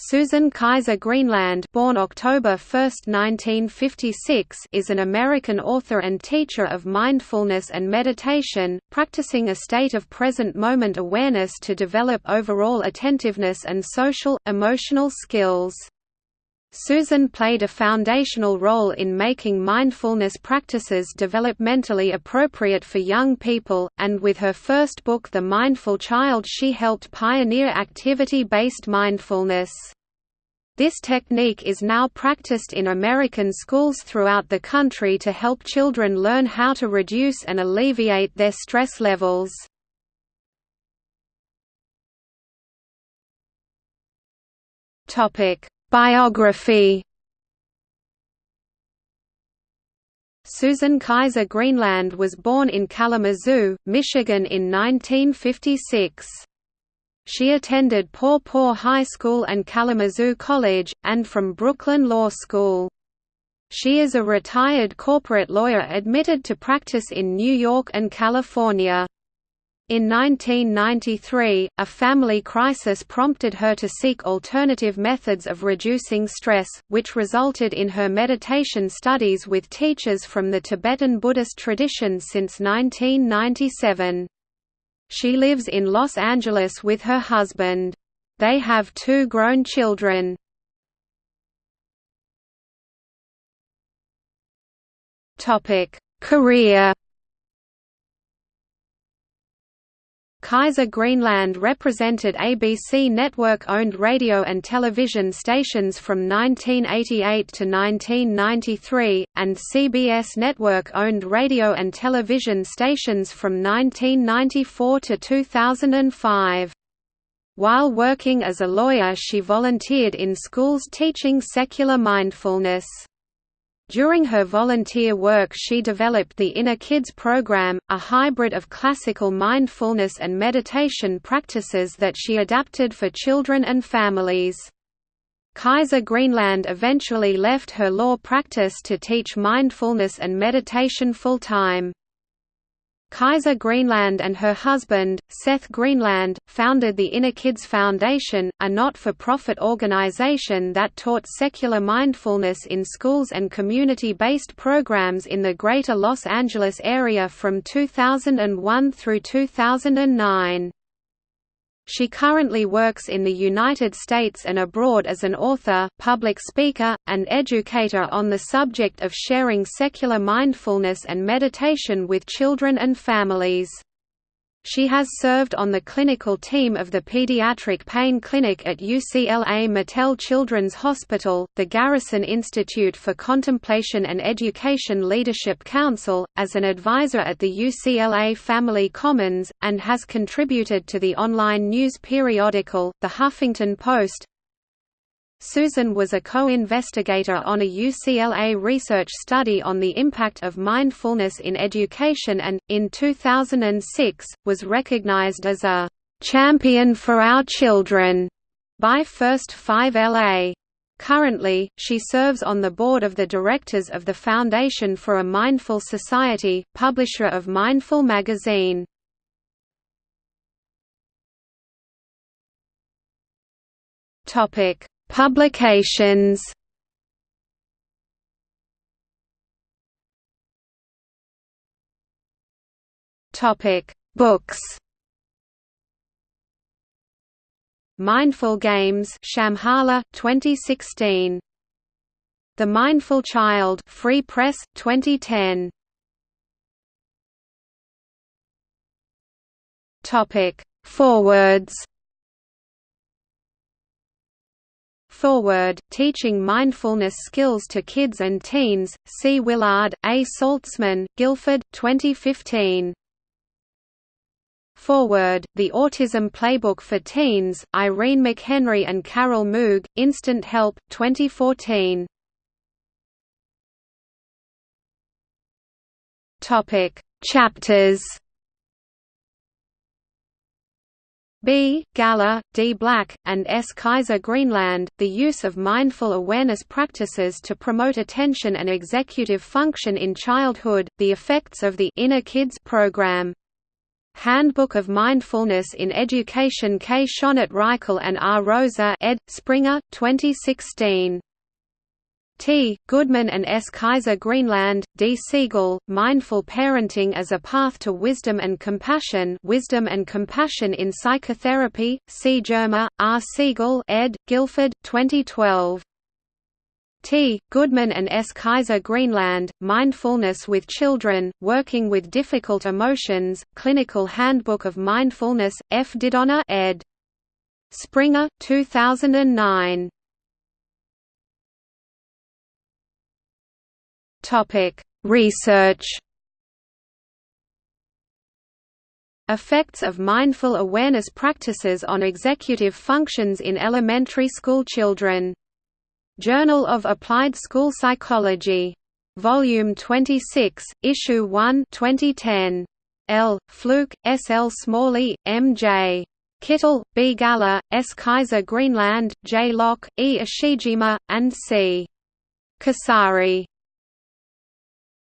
Susan Kaiser Greenland born October 1, 1956, is an American author and teacher of mindfulness and meditation, practicing a state of present moment awareness to develop overall attentiveness and social, emotional skills. Susan played a foundational role in making mindfulness practices developmentally appropriate for young people, and with her first book The Mindful Child she helped pioneer activity-based mindfulness. This technique is now practiced in American schools throughout the country to help children learn how to reduce and alleviate their stress levels. Biography Susan Kaiser Greenland was born in Kalamazoo, Michigan in 1956. She attended Paw Paw High School and Kalamazoo College, and from Brooklyn Law School. She is a retired corporate lawyer admitted to practice in New York and California. In 1993, a family crisis prompted her to seek alternative methods of reducing stress, which resulted in her meditation studies with teachers from the Tibetan Buddhist tradition since 1997. She lives in Los Angeles with her husband. They have two grown children. Career Kaiser Greenland represented ABC network-owned radio and television stations from 1988 to 1993, and CBS network-owned radio and television stations from 1994 to 2005. While working as a lawyer she volunteered in schools teaching secular mindfulness. During her volunteer work she developed the Inner Kids program, a hybrid of classical mindfulness and meditation practices that she adapted for children and families. Kaiser Greenland eventually left her law practice to teach mindfulness and meditation full-time. Kaiser Greenland and her husband, Seth Greenland, founded the Inner Kids Foundation, a not-for-profit organization that taught secular mindfulness in schools and community-based programs in the Greater Los Angeles area from 2001 through 2009. She currently works in the United States and abroad as an author, public speaker, and educator on the subject of sharing secular mindfulness and meditation with children and families. She has served on the clinical team of the Pediatric Pain Clinic at UCLA Mattel Children's Hospital, the Garrison Institute for Contemplation and Education Leadership Council, as an advisor at the UCLA Family Commons, and has contributed to the online news periodical, The Huffington Post, Susan was a co-investigator on a UCLA research study on the impact of mindfulness in education and, in 2006, was recognized as a «champion for our children» by First 5 LA. Currently, she serves on the board of the directors of the Foundation for a Mindful Society, publisher of Mindful magazine. Topic Publications Topic: Books. Mindful Games, Shambhala, 2016. The Mindful Child, Free Press, 2010. Topic: Forewords. Foreword, Teaching Mindfulness Skills to Kids and Teens, C. Willard, A. Saltzman, Guilford, 2015. Foreword, The Autism Playbook for Teens, Irene McHenry and Carol Moog, Instant Help, 2014. Chapters B. Galla, D. Black, and S. Kaiser Greenland, the use of mindful awareness practices to promote attention and executive function in childhood, the effects of the Inner Kids program. Handbook of Mindfulness in Education K. Schonert Reichl and R. Roeser ed. Springer, 2016. T. Goodman and S. Kaiser Greenland, D. Siegel, Mindful Parenting as a Path to Wisdom and Compassion Wisdom and Compassion in Psychotherapy, C. Germer, R. Siegel ed., Guilford, 2012. T. Goodman and S. Kaiser Greenland, Mindfulness with Children, Working with Difficult Emotions, Clinical Handbook of Mindfulness, F. Didonna ed. Springer, 2009. Topic: Research. Effects of mindful awareness practices on executive functions in elementary school children. Journal of Applied School Psychology. Volume 26, Issue 1 2010. L. Flook, S. L. Smalley, M. J. Kitil, B. Galla, S. Kaiser Greenland, J. Locke, E. Ishijima, and C. Kasari.